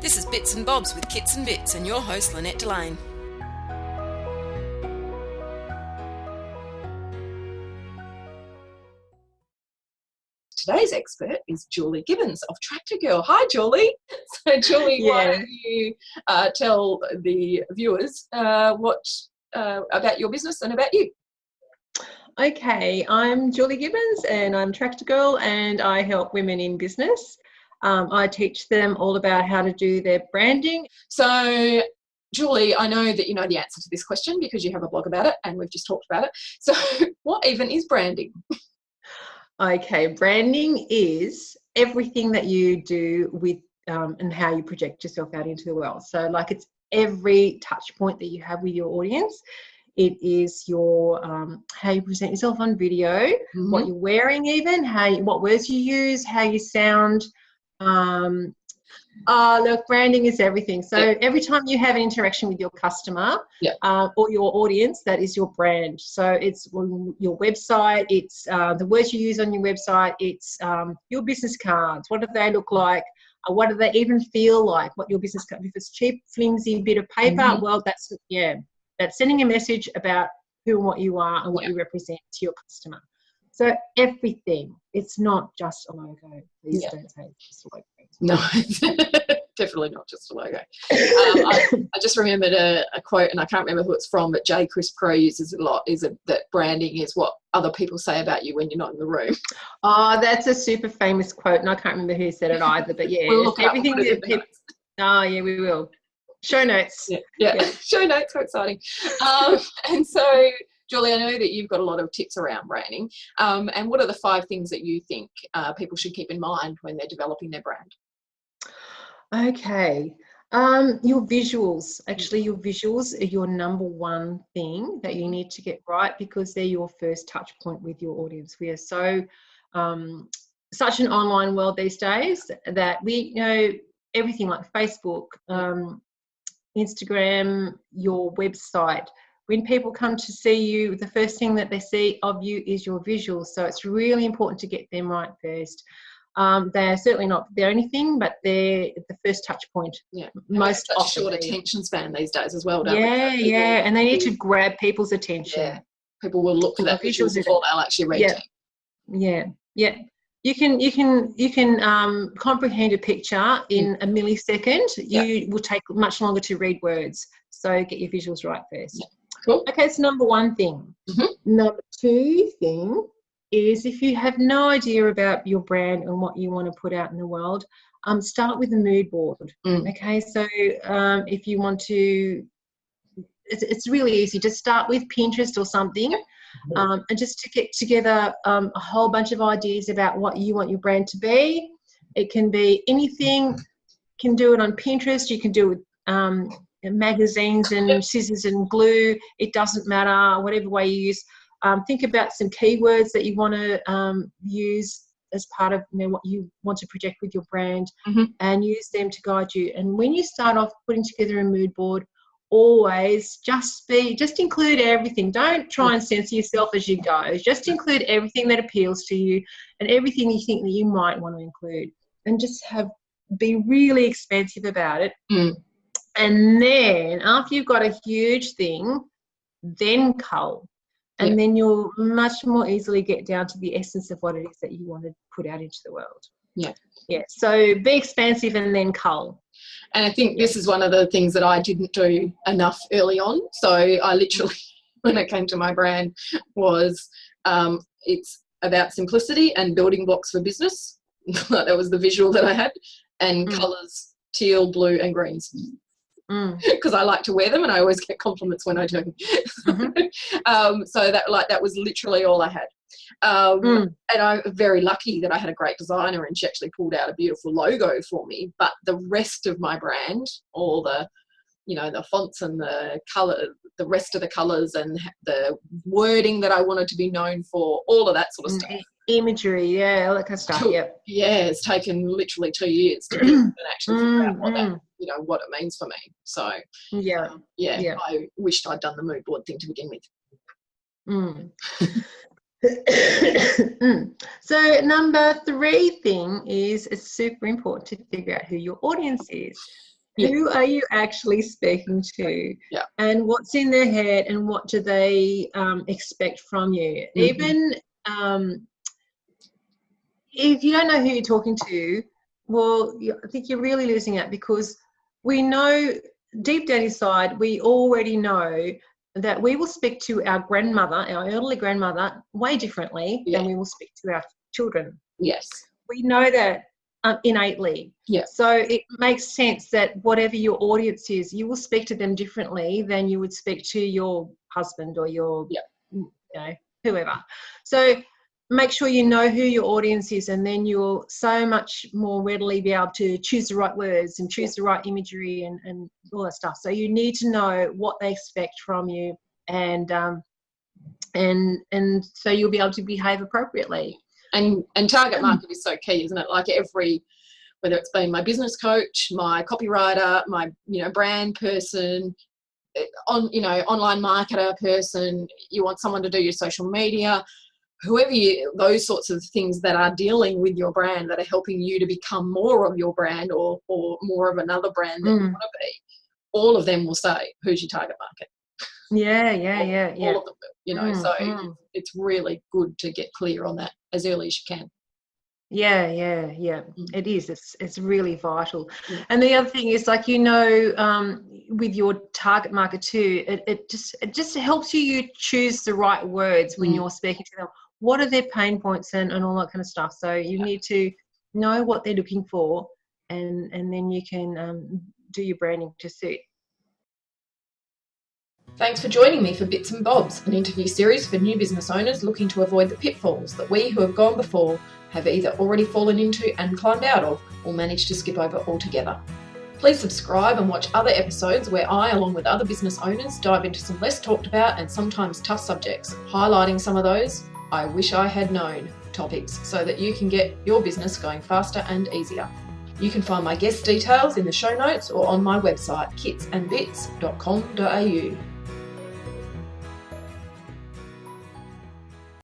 This is Bits and Bobs with Kits and Bits and your host Lynette Delane. Today's expert is Julie Gibbons of Tractor Girl. Hi, Julie. So, Julie, yeah. why don't you uh, tell the viewers uh, what uh, about your business and about you? Okay, I'm Julie Gibbons and I'm Tractor Girl and I help women in business. Um, I teach them all about how to do their branding. So Julie, I know that you know the answer to this question because you have a blog about it and we've just talked about it. So what even is branding? Okay, branding is everything that you do with um, and how you project yourself out into the world. So like it's every touch point that you have with your audience. It is your um, how you present yourself on video, mm -hmm. what you're wearing, even how you, what words you use, how you sound. Um, uh, look, branding is everything. So yeah. every time you have an interaction with your customer yeah. uh, or your audience, that is your brand. So it's your website, it's uh, the words you use on your website, it's um, your business cards. What do they look like? Uh, what do they even feel like? What your business card? If it's cheap, flimsy bit of paper, mm -hmm. well, that's yeah, that's sending a message about who and what you are and what yeah. you represent to your customer. So everything. It's not just a logo. Please don't say it's just a logo. No, definitely not just a logo. Um, I, I, just remembered a, a, quote, and I can't remember who it's from, but J. Chris Pro uses a lot. Is it, that branding is what other people say about you when you're not in the room? Oh, that's a super famous quote, and I can't remember who said it either. But yeah, we'll everything that people. Oh yeah, we will. Show notes. Yeah, yeah. yeah. show notes. How exciting! Um, and so Julie, I know that you've got a lot of tips around branding. Um, and what are the five things that you think uh, people should keep in mind when they're developing their brand? Okay. Um, your visuals, actually your visuals are your number one thing that you need to get right because they're your first touch point with your audience. We are so, um, such an online world these days that we you know everything like Facebook, um, Instagram, your website, when people come to see you, the first thing that they see of you is your visuals. So it's really important to get them right first. Um, they're certainly not the only thing, but they're the first touch point. Yeah, most often. short attention span these days as well, yeah, we? Yeah, and they need to grab people's attention. Yeah. People will look for that visuals before they'll actually read yeah. Yeah, yeah. You can you can you can um, comprehend a picture in mm. a millisecond. You yeah. will take much longer to read words. So get your visuals right first. Yeah. Cool. Okay, so number one thing. Mm-hmm. Number two thing is if you have no idea about your brand and what you want to put out in the world, um, start with a mood board. Mm. Okay, so um, if you want to, it's, it's really easy. Just start with Pinterest or something. Um, and just to get together um, a whole bunch of ideas about what you want your brand to be. It can be anything. You can do it on Pinterest. You can do it with um, magazines and scissors and glue. It doesn't matter, whatever way you use. Um, think about some keywords that you want to um, use as part of you know, what you want to project with your brand mm-hmm. and use them to guide you. And when you start off putting together a mood board, always just be just include everything don't try and censor yourself as you go just include everything that appeals to you and everything you think that you might want to include and just have be really expansive about it mm. And then after you've got a huge thing, then cull. And then you'll much more easily get down to the essence of what it is that you want to put out into the world. Yeah. Yeah. So be expansive and then cull. And I think this is one of the things that I didn't do enough early on. So I literally, when it came to my brand, was um, it's about simplicity and building blocks for business. that was the visual that I had, and mm. colors teal, blue, and greens because mm. I like to wear them and I always get compliments when I do. Mm-hmm. um, so that like that was literally all I had. Um, mm. And I'm very lucky that I had a great designer and she actually pulled out a beautiful logo for me. But the rest of my brand, all the you know the fonts and the color the rest of the colors and the wording that i wanted to be known for all of that sort of mm, stuff imagery yeah all that kind of stuff yeah yeah it's taken literally two years to actually figure out what that mm, mm. you know what it means for me so yeah um, yeah, yeah i wished i'd done the mood board thing to begin with mm. Mm. so number three thing is it's super important to figure out who your audience is. Yeah. Who are you actually speaking to? Yeah. And what's in their head and what do they um, expect from you? Mm-hmm. Even um, if you don't know who you're talking to, well, I think you're really losing out because we know deep down inside, we already know that we will speak to our grandmother, our elderly grandmother, way differently yeah. than we will speak to our children. Yes. We know that um, innately. Yeah. So it makes sense that whatever your audience is, you will speak to them differently than you would speak to your husband or your, yeah. you know, whoever. So make sure you know who your audience is and then you'll so much more readily be able to choose the right words and choose the right imagery and, and all that stuff. So you need to know what they expect from you and um, and and so you'll be able to behave appropriately. And and target market is so key isn't it? Like every whether it's been my business coach my copywriter my you know brand person eh, on you know online marketer person you want someone to do your social media whoever you, those sorts of things that are dealing with your brand that are helping you to become more of your brand or, or more of another brand that mm. you want to be, all of them will say, who's your target market? Yeah, yeah, yeah, yeah. All of them, you know, mm, so mm. it's really good to get clear on that as early as you can. Yeah, yeah, yeah. Mm. It is. It's it's really vital. Yeah. And the other thing is, like you know, um, with your target market too, it, it just it just helps you you choose the right words when mm. you're speaking to them what are their pain points and, and all that kind of stuff. So you yeah. need to know what they're looking for and, and then you can um, do your branding to suit. Thanks for joining me for Bits and Bobs, an interview series for new business owners looking to avoid the pitfalls that we who have gone before have either already fallen into and climbed out of or managed to skip over altogether. Please subscribe and watch other episodes where I, along with other business owners, dive into some less talked about and sometimes tough subjects, highlighting some of those I wish I had known topics so that you can get your business going faster and easier. You can find my guest details in the show notes or on my website kitsandbits.com.au.